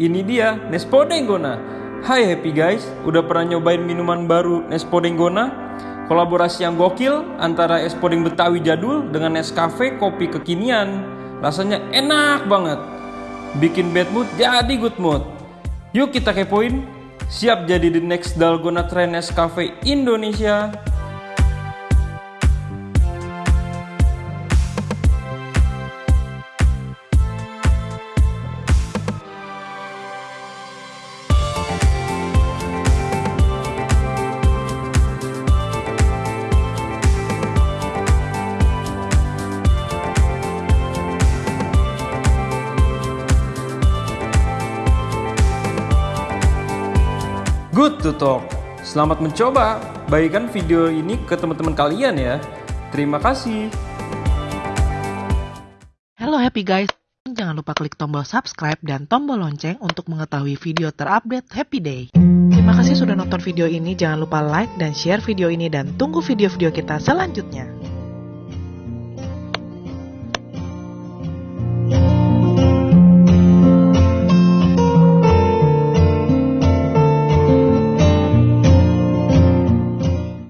ini dia Nespodenggona. Hai happy guys, udah pernah nyobain minuman baru Nespodenggona? Kolaborasi yang gokil antara es podeng Betawi jadul dengan Nescafe kopi kekinian. Rasanya enak banget. Bikin bad mood jadi good mood. Yuk kita kepoin. Siap jadi the next Dalgona Trend Nescafe Indonesia. Good to talk. Selamat mencoba. Bagikan video ini ke teman-teman kalian ya. Terima kasih. Halo happy guys, jangan lupa klik tombol subscribe dan tombol lonceng untuk mengetahui video terupdate Happy Day. Terima kasih sudah nonton video ini, jangan lupa like dan share video ini dan tunggu video-video kita selanjutnya.